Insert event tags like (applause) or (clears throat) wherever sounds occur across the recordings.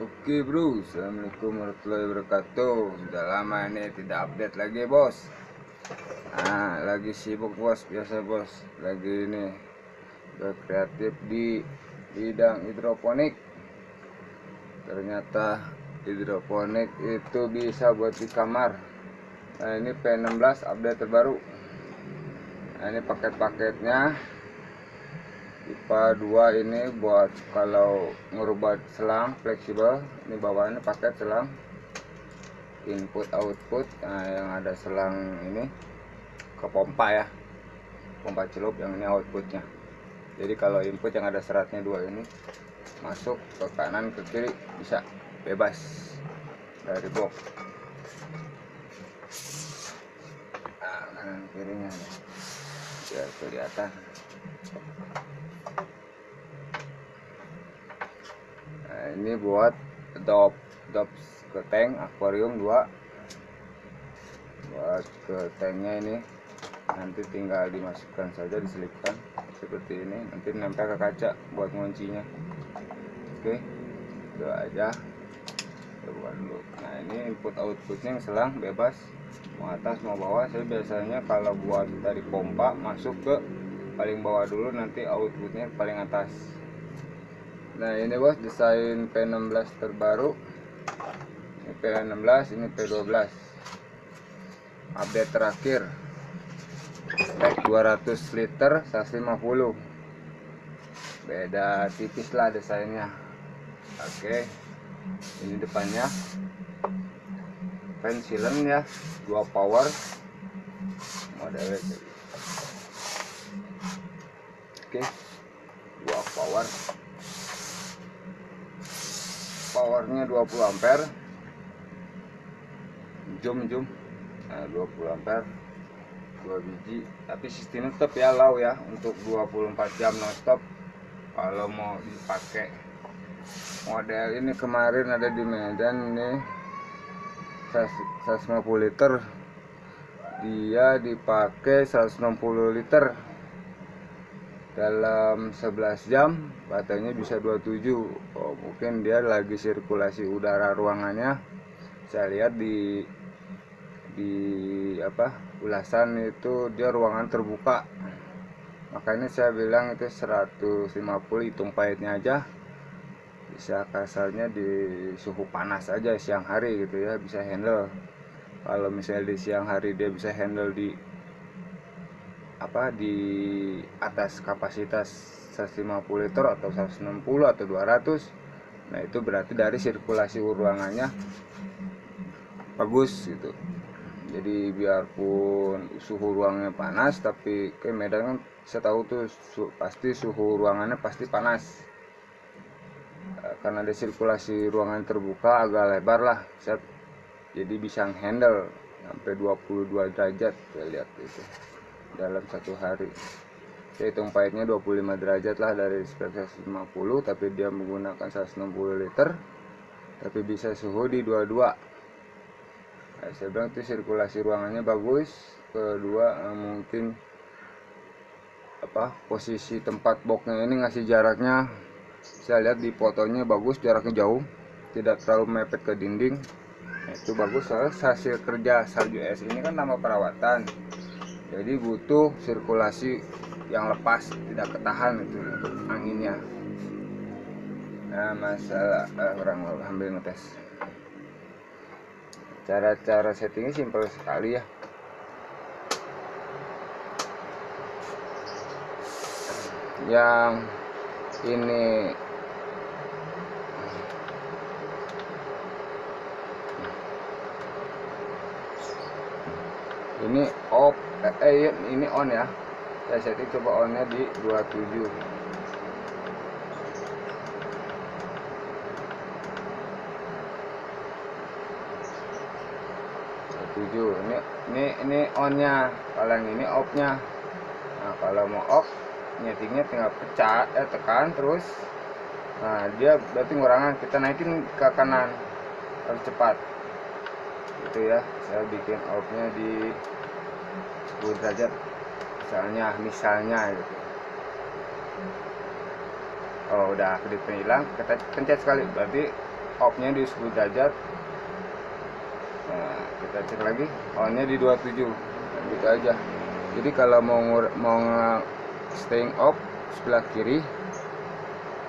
Oke bro, Assalamualaikum warahmatullahi wabarakatuh. Sudah lama ini tidak update lagi bos. Nah, lagi sibuk bos, biasa bos. Lagi ini berkreatif di bidang hidroponik. Ternyata hidroponik itu bisa buat di kamar. Nah ini P16 update terbaru. Nah ini paket-paketnya IPA 2 ini buat kalau ngerubah selang fleksibel. Ini bawahnya paket selang. Input output nah, yang ada selang ini. Ke pompa ya. Pompa celup yang ini outputnya. Jadi kalau input yang ada seratnya dua ini masuk ke kanan ke kiri bisa. Bebas. Dari box. Nah, kanan kirinya. Biar kelihatan ini buat dop dop ke tank akuarium 2 buat ke tanknya ini nanti tinggal dimasukkan saja diselipkan seperti ini. Nanti nempel ke kaca buat nguncinya. Oke itu aja. Coba dulu. Nah ini input outputnya yang selang bebas. Mau atas mau bawah. Saya biasanya kalau buat dari pompa masuk ke paling bawah dulu. Nanti outputnya paling atas nah ini bos desain P16 terbaru. Ini P16 ini P12 update terakhir. Spek 200 liter 150 beda tipis lah desainnya. Oke. Ini depannya. Fan ya dua power. Modelnya oke. Dua power powernya 20 ampere. Zoom zoom. Nah, 20 ampere. Dua biji. Tapi sistemnya tetap ya low ya. Untuk 24 jam nonstop. Kalau mau dipakai. Model ini kemarin ada di Medan ini 150 liter. Dia dipakai 160 liter dalam 11 jam baterainya bisa 27 oh, mungkin dia lagi sirkulasi udara ruangannya. Saya lihat di di apa ulasan itu dia ruangan terbuka. Makanya saya bilang itu 150 hitung pahitnya aja. Bisa kasarnya di suhu panas aja siang hari gitu ya bisa handle. Kalau misalnya di siang hari dia bisa handle di apa di atas kapasitas 150 liter atau 160 atau 200 nah itu berarti dari sirkulasi ruangannya bagus gitu. Jadi biarpun suhu ruangnya panas tapi ke Medan kan saya tahu tuh su pasti suhu ruangannya pasti panas. E, karena ada sirkulasi ruangan terbuka agak lebar lah saya jadi bisa handle sampai 22 derajat saya lihat itu dalam satu hari. Saya hitung pahitnya 25 derajat lah dari spek 150 tapi dia menggunakan 160 liter tapi bisa suhu di 22 nah, saya bilang itu sirkulasi ruangannya bagus kedua eh, mungkin apa posisi tempat boxnya ini ngasih jaraknya. Saya lihat di fotonya bagus jaraknya jauh tidak terlalu mepet ke dinding. Nah, itu bagus soalnya hasil kerja salju es ini kan nama perawatan jadi butuh sirkulasi yang lepas tidak ketahan itu anginnya. Nah masalah eh, orang ambil ngetes. Cara-cara settingnya simpel sekali ya. Yang ini ini off eh, eh ini on ya. Saya setting coba onnya di 27 tujuh. ini ini ini onnya. Kalau yang ini offnya nah kalau mau off nyetingnya tinggal pecah eh tekan terus. Nah dia berarti ngurangan kita naikin ke kanan. Harus cepat. Gitu ya. Saya bikin outnya di 10 derajat misalnya misalnya gitu. Oh udah kedipnya hilang kita pencet sekali. Berarti off nya di 10 derajat nah kita cek lagi. On nya di 27 nah, gitu aja. Jadi kalau mau mau staying off sebelah kiri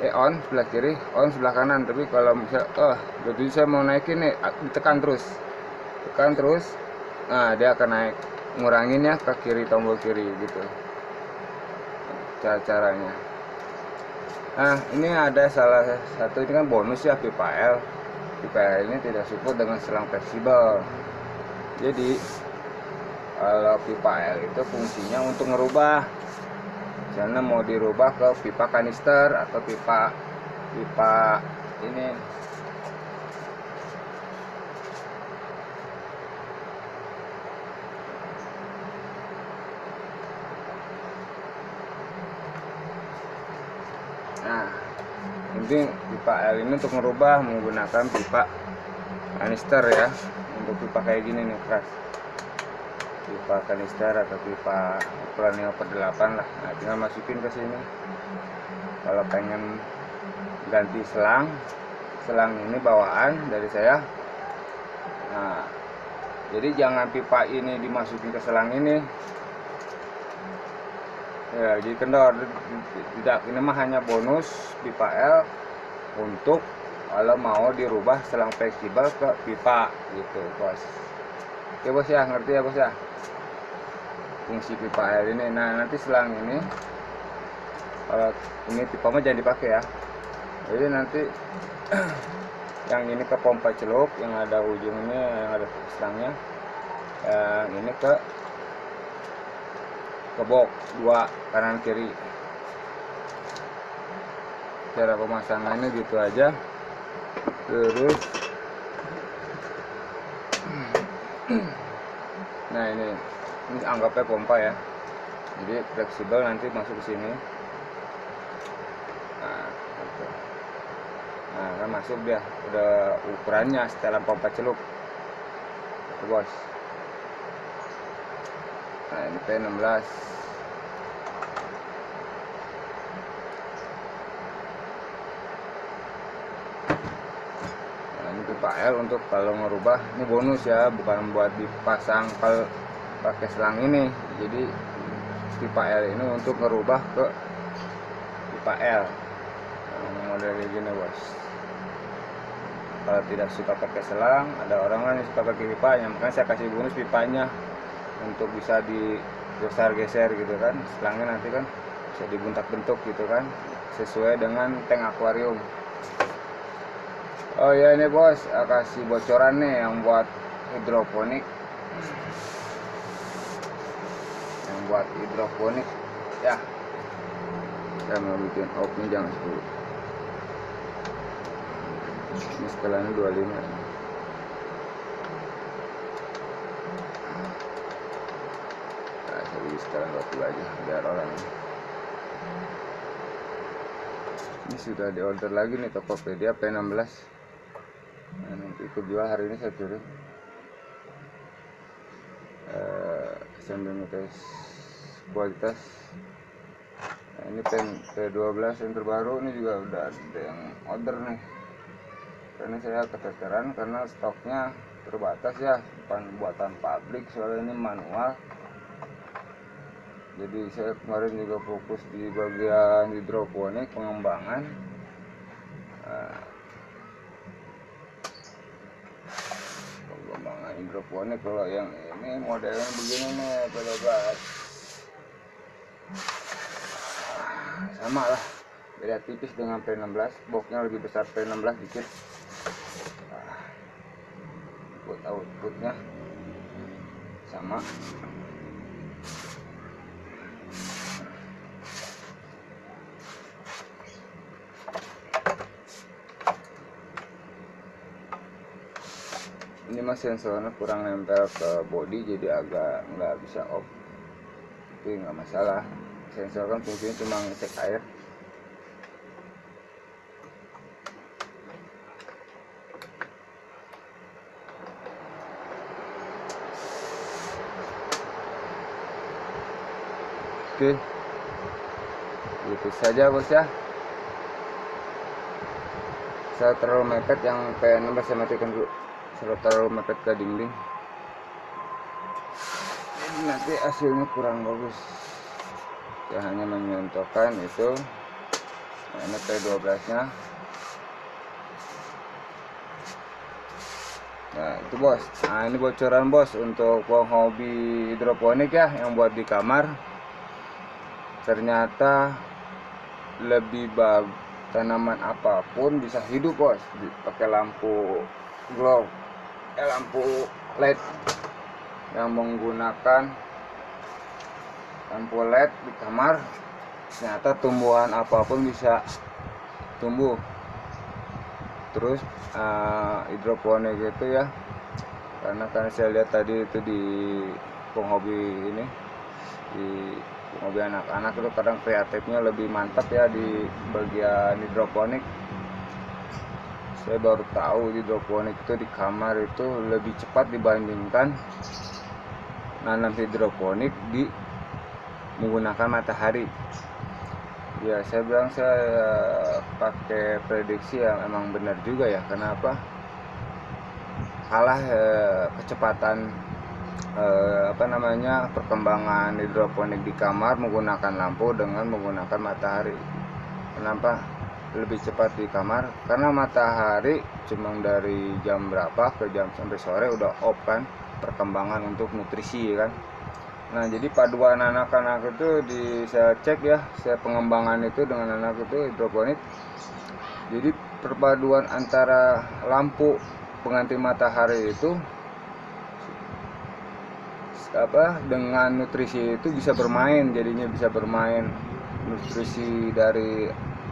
eh on sebelah kiri on sebelah kanan. Tapi kalau misalnya oh jadi saya mau naikin nih tekan terus. Tekan terus. Nah dia akan naik ngurangin ya ke kiri tombol kiri gitu. Cara caranya nah ini ada salah satu ini kan bonus ya pipa L. Pipa L ini tidak support dengan selang fleksibel. Jadi kalau pipa L itu fungsinya untuk ngerubah. Misalnya mau dirubah ke pipa kanister atau pipa pipa ini ini pipa L ini untuk merubah menggunakan pipa kanister ya. Untuk pipa kayak gini nih keras. Pipa kanister atau pipa ukuran 5 per 8 lah. Nah tinggal masukin ke sini. Kalau pengen ganti selang selang ini bawaan dari saya. Nah jadi jangan pipa ini dimasukin ke selang ini ya jadi kendor tidak ini mah hanya bonus pipa L untuk kalau mau dirubah selang fleksibel ke pipa gitu bos. Oke bos ya ngerti ya bos ya? Fungsi pipa air ini. Nah nanti selang ini kalau ini pipa mah jangan dipakai ya. Jadi nanti (clears throat) yang ini ke pompa celup yang ada ujungnya yang ada selangnya yang ini ke ke box dua kanan kiri. Cara pemasangannya gitu aja. Terus. Nah ini. Ini anggapnya pompa ya. Jadi fleksibel nanti masuk ke sini. Nah, gitu. nah kan masuk dia. Udah ukurannya setelan pompa celup. Bos ini P16 nah ini pipa L untuk kalau ngerubah. Ini bonus ya bukan buat dipasang kalau pakai selang ini. Jadi pipa L ini untuk ngerubah ke pipa L nah, model gini bos. Kalau tidak suka pakai selang ada orang kan yang suka pakai pipanya makanya saya kasih bonus pipanya untuk bisa di geser geser gitu kan. Selangnya nanti kan bisa dibuntak bentuk gitu kan sesuai dengan tank akuarium. Oh ya ini bos. Kasih bocoran nih yang buat hidroponik. Yang buat hidroponik. Ya. Saya mau bikin open jangan 10 ini skala 25 beli sekarang 20 aja biar orang. Ini sudah di order lagi nih Tokopedia P16 nah, ikut jual hari ini saya turun. Uh, sambil ngetes kualitas. Nah, ini pen P12 yang terbaru ini juga udah ada yang order nih. Karena saya keteteran karena stoknya terbatas ya bukan buatan pabrik soalnya ini manual jadi saya kemarin juga fokus di bagian hidroponik pengembangan. Nah, pengembangan hidroponik kalau yang ini modelnya begini nih pedobat sama lah. Beda tipis dengan P16 boxnya lebih besar P16 dikit. Input outputnya sama mas sensornya kurang nempel ke body jadi agak nggak bisa off. Tapi nggak masalah. Sensor kan fungsinya cuma ngecek air. Oke. Itu saja bos ya. Saya terlalu mepet yang P16 saya matikan dulu saya terlalu mepet ke dinding. Nanti hasilnya kurang bagus. Ya hanya menyontohkan itu. Nah, ini P12 nya nah itu bos. Nah ini bocoran bos untuk hobi hidroponik ya yang buat di kamar. Ternyata lebih bagus tanaman apa pun bisa hidup bos. Pakai lampu glow eh, lampu led yang menggunakan lampu led di kamar. Ternyata tumbuhan apa pun bisa tumbuh. Terus uh, hidroponik itu ya karena kan saya lihat tadi itu di penghobi ini di mobil anak-anak itu kadang kreatifnya lebih mantap ya di bagian hidroponik saya baru tahu hidroponik itu di kamar itu lebih cepat dibandingkan nanam hidroponik di menggunakan matahari. Ya saya bilang saya pakai prediksi yang emang benar juga ya. Kenapa? Kalah eh, kecepatan eh, apa namanya perkembangan hidroponik di kamar menggunakan lampu dengan menggunakan matahari. Kenapa lebih cepat di kamar karena matahari cuma dari jam berapa ke jam sampai sore udah off kan perkembangan untuk nutrisi kan? Nah jadi paduan anak-anak itu di saya cek ya saya pengembangan itu dengan anak itu hidroponik. Jadi perpaduan antara lampu pengganti matahari itu apa dengan nutrisi itu bisa bermain jadinya bisa bermain nutrisi dari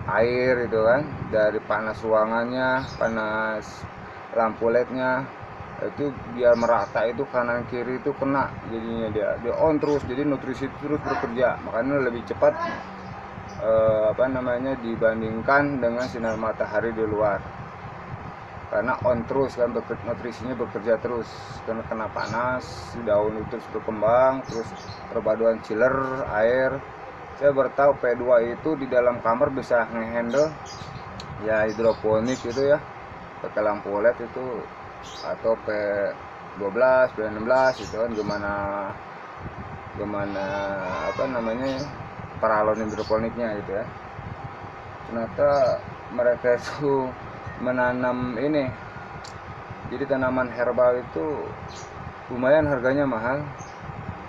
air itu kan dari panas ruangannya panas lampu lednya itu biar merata itu kanan kiri itu kena jadinya dia. Dia on terus jadi nutrisi terus bekerja. Makanya lebih cepat eh, apa namanya dibandingkan dengan sinar matahari di luar. Karena on terus kan nutrisinya bekerja terus. Karena kena panas daun itu terus berkembang terus perpaduan chiller air saya bertahu P2 itu di dalam kamar bisa ngehandle ya hidroponik itu ya. Pakai lampu LED itu atau P12 P16 itu kan gimana gimana apa namanya paralon hidroponiknya gitu ya. Ternyata mereka itu menanam ini. Jadi tanaman herbal itu lumayan harganya mahal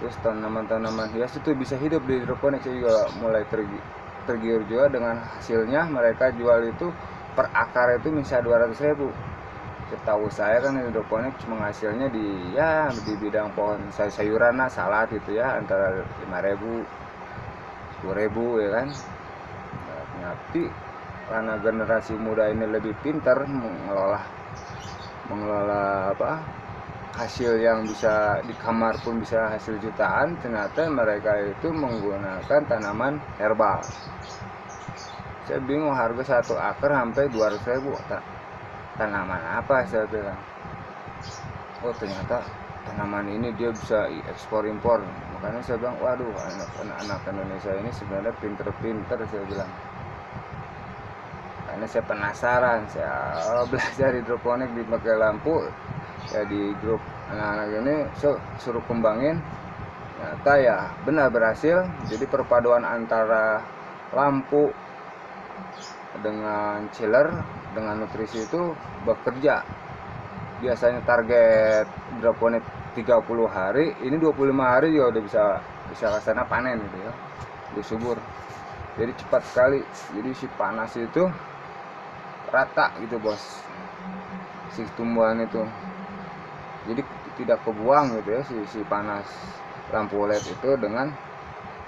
terus tanaman-tanaman hias itu bisa hidup di hidroponik. Saya juga mulai tergi, tergiur juga dengan hasilnya. Mereka jual itu per akar itu bisa 200 ribu. Setahu saya kan hidroponik cuma hasilnya di ya di bidang pohon sayur sayuran lah salad gitu ya antara 5000 10.000 ya kan? Tapi karena generasi muda ini lebih pintar mengelola mengelola apa hasil yang bisa di kamar pun bisa hasil jutaan ternyata mereka itu menggunakan tanaman herbal. Saya bingung harga satu akar sampai 200 ribu tanaman apa? saya bilang. Oh ternyata tanaman ini dia bisa ekspor impor. Makanya saya bilang waduh anak-anak Indonesia ini sebenarnya pinter-pinter saya bilang. Karena saya penasaran saya (laughs) belajar hidroponik di pakai lampu ya di grup. Anak-anak ini suruh kembangin. Ternyata ya benar berhasil. Jadi perpaduan antara lampu dengan chiller dengan nutrisi itu bekerja. Biasanya target hidroponik 30 hari ini 25 hari juga udah bisa bisa ke sana panen gitu ya udah subur. Jadi cepat sekali. Jadi si panas itu rata gitu bos. Si tumbuhan itu jadi tidak kebuang gitu ya si, si panas lampu LED itu dengan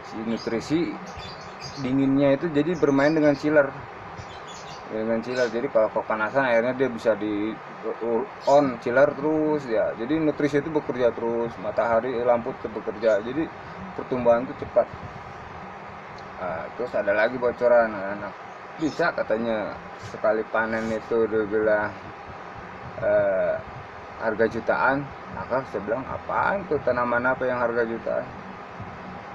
si nutrisi dinginnya itu jadi bermain dengan chiller. Dengan chiller. Jadi kalau kepanasan airnya dia bisa di on chiller terus ya. Jadi nutrisi itu bekerja terus matahari lampu itu bekerja. Jadi pertumbuhan itu cepat. Nah, terus ada lagi bocoran anak bisa katanya sekali panen itu udah bilang eh, harga jutaan maka saya bilang apaan tuh tanaman apa yang harga jutaan?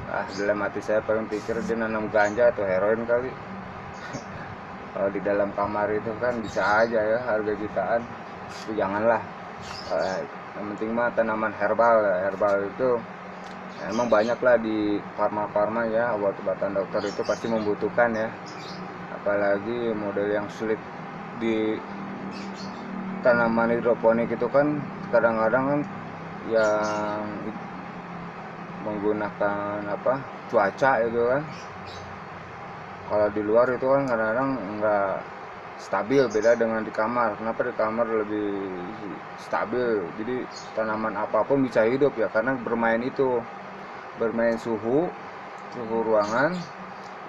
Ah dalam hati saya paling pikir dia nanam ganja atau heroin kali. (laughs) Kalau di dalam kamar itu kan bisa aja ya harga jutaan. Itu janganlah. Eh, yang penting mah tanaman herbal ya. herbal itu emang banyak lah di farma-farma ya. Obat-obatan dokter itu pasti membutuhkan ya. Apalagi model yang sulit di tanaman hidroponik itu kan kadang-kadang kan yang menggunakan apa cuaca itu kan. Kalau di luar itu kan kadang-kadang nggak stabil beda dengan di kamar. Kenapa di kamar lebih stabil? Jadi tanaman apa pun bisa hidup ya karena bermain itu. Bermain suhu suhu ruangan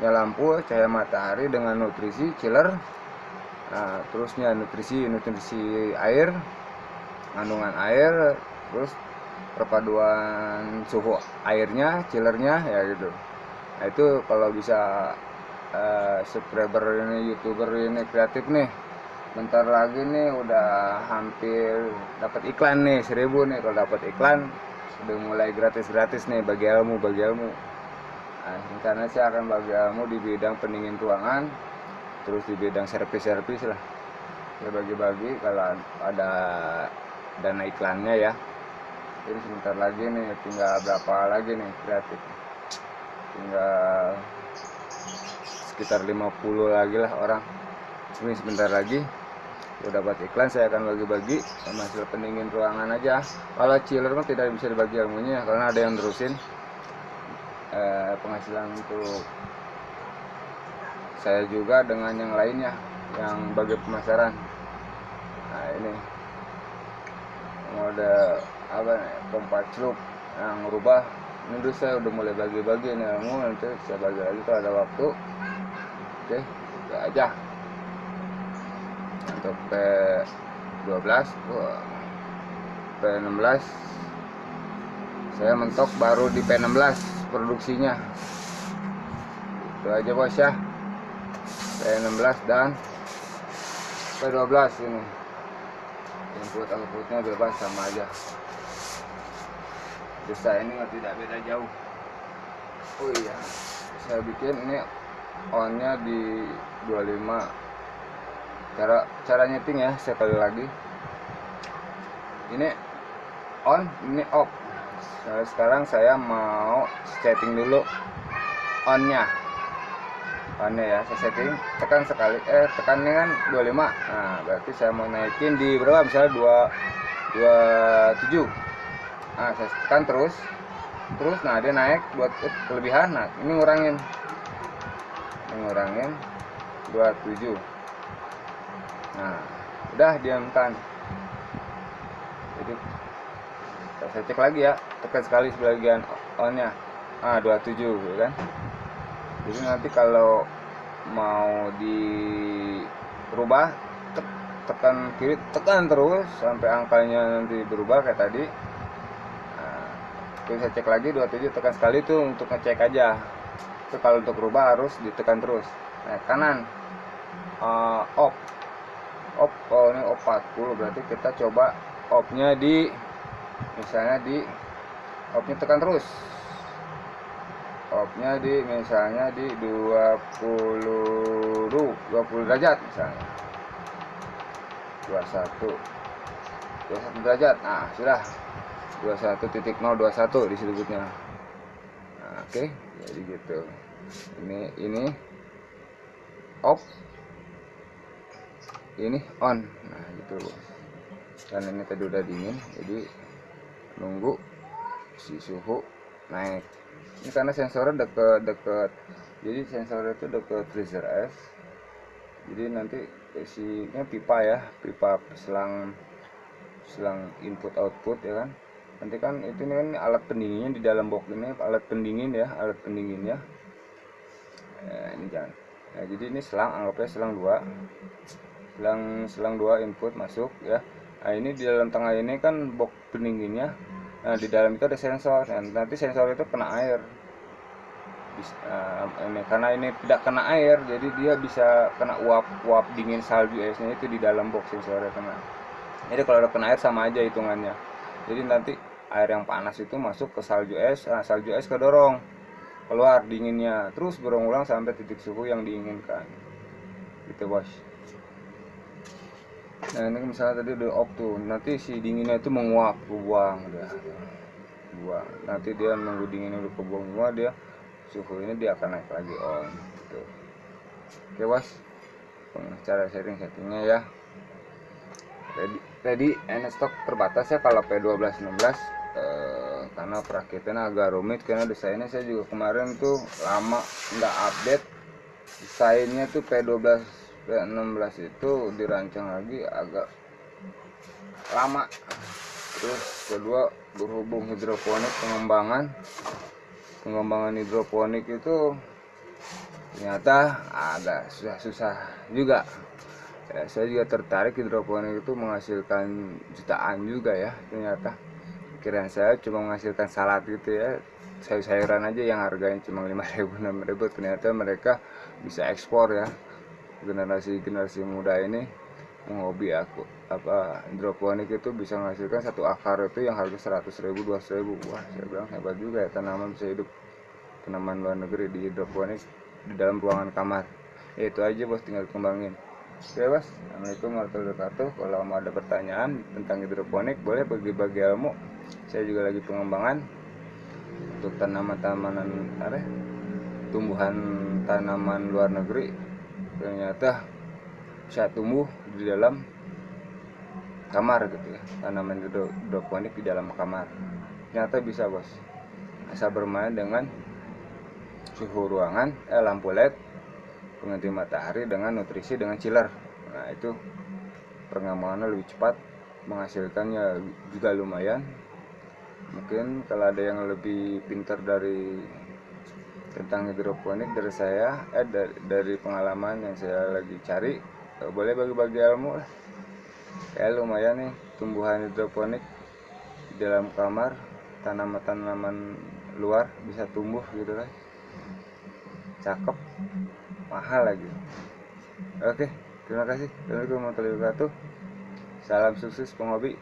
ya lampu cahaya matahari dengan nutrisi chiller nah, terusnya nutrisi nutrisi air kandungan air terus perpaduan suhu airnya chillernya ya gitu. Nah itu kalau bisa uh, subscriber ini youtuber ini kreatif nih bentar lagi nih udah hampir dapat iklan nih seribu nih kalau dapat iklan udah mulai gratis-gratis nih bagi ilmu bagi ilmu. Nah, rencana saya akan bagi ilmu di bidang pendingin ruangan terus di bidang servis-servis lah. Ya bagi-bagi kalau ada dana iklannya ya. Jadi sebentar lagi nih tinggal berapa lagi nih kreatif. Tinggal sekitar 50 lagi lah orang. Ini sebentar lagi udah dapat iklan saya akan bagi-bagi hasil pendingin ruangan aja. Kalau chiller mah tidak bisa dibagi ilmunya karena ada yang terusin eh, penghasilan untuk saya juga dengan yang lainnya yang bagi pemasaran. Nah ini. Mode apa nih? Pompa celup yang rubah. Ini dulu saya udah mulai bagi-bagi nih ilmu nanti saya bagi lagi kalau ada waktu. Oke ya aja. Untuk P12 P16 saya mentok baru di P16 produksinya. Itu aja bos ya P16 dan P12 ini. Input outputnya bebas sama aja. Desa ini tidak beda jauh. Oh iya saya bikin ini onnya di 25 cara cara nyeting ya sekali lagi. Ini on ini off. Nah, sekarang saya mau setting dulu onnya onnya ya saya setting tekan sekali eh tekannya kan 25 nah berarti saya mau naikin di berapa? Misalnya 2 27 nah saya tekan terus terus nah dia naik buat kelebihan. Nah ini ngurangin. Ngurangin 27 nah udah diamkan. Jadi saya cek lagi ya tekan sekali sebagian onnya. Ah 27 gitu kan jadi nanti kalau mau dirubah tekan kiri tekan terus sampai angkanya nanti berubah kayak tadi. Nah, saya cek lagi 27 tekan sekali itu untuk ngecek aja. Itu kalau untuk berubah harus ditekan terus. Nah kanan. Uh, off off oh ini off 40 berarti kita coba offnya di misalnya di offnya tekan terus offnya di misalnya di 20 20 derajat misalnya. 21 21 derajat. Nah sudah. 21.021 disebutnya nah, oke okay jadi gitu. Ini ini. Off ini on. Nah gitu. Dan ini tadi udah dingin jadi nunggu si suhu naik ini karena sensornya deket-deket jadi sensor itu deket freezer es. Jadi nanti isinya pipa ya pipa selang selang input output ya kan. Nanti kan itu ini kan alat pendinginnya di dalam box ini alat pendingin ya alat pendingin ya. Eh, ini jangan. Nah, jadi ini selang anggapnya selang dua. Selang selang dua input masuk ya. Nah ini di dalam tengah ini kan box pendinginnya nah di dalam itu ada sensor nah, nanti sensor itu kena air. Uh, ini karena ini tidak kena air jadi dia bisa kena uap uap dingin salju esnya itu di dalam box sensornya kena. Jadi kalau ada kena air sama aja hitungannya. Jadi nanti air yang panas itu masuk ke salju es nah, salju es kedorong. Keluar dinginnya terus berulang-ulang sampai titik suhu yang diinginkan. Itu bos nah ini misalnya tadi udah off tuh nanti si dinginnya itu menguap buang dia buang nanti dia nunggu dinginnya udah kebuang semua dia suhu ini dia akan naik lagi on gitu. Oke bos. Cara setting settingnya ya. Ready ready and stock terbatas ya kalau P12 16 eh, karena perakitannya agak rumit karena desainnya saya juga kemarin tuh lama nggak update. Desainnya tuh P12 16 itu dirancang lagi agak lama. Terus kedua berhubung hidroponik pengembangan. Pengembangan hidroponik itu ternyata agak susah-susah juga. Ya, saya juga tertarik hidroponik itu menghasilkan jutaan juga ya ternyata. Kira saya cuma menghasilkan salad gitu ya. Sayur-sayuran aja yang harganya cuma 5000 6000 ternyata mereka bisa ekspor ya generasi generasi muda ini menghobi aku apa hidroponik itu bisa menghasilkan satu akar itu yang harga seratus ribu dua ribu. Wah saya bilang hebat juga ya tanaman bisa hidup. Tanaman luar negeri di hidroponik di dalam ruangan kamar. Ya, itu aja bos tinggal kembangin. Oke bos assalamualaikum warahmatullahi wabarakatuh. Kalau mau ada pertanyaan tentang hidroponik boleh bagi-bagi ilmu. Saya juga lagi pengembangan untuk tanaman-tanaman apa tumbuhan tanaman luar negeri ternyata bisa tumbuh di dalam kamar gitu ya. Tanaman hidroponik di dalam kamar. Ternyata bisa bos. Asal bermain dengan suhu ruangan eh, lampu led pengganti matahari dengan nutrisi dengan chiller. Nah itu pengembangannya lebih cepat menghasilkannya juga lumayan. Mungkin kalau ada yang lebih pintar dari tentang hidroponik dari saya eh dari, dari pengalaman yang saya lagi cari eh, boleh bagi-bagi ilmu lah. Ya lumayan nih tumbuhan hidroponik di dalam kamar tanaman-tanaman luar bisa tumbuh gitu kan. Cakep mahal lagi. Oke terima kasih. Assalamualaikum warahmatullahi wabarakatuh. Salam sukses penghobi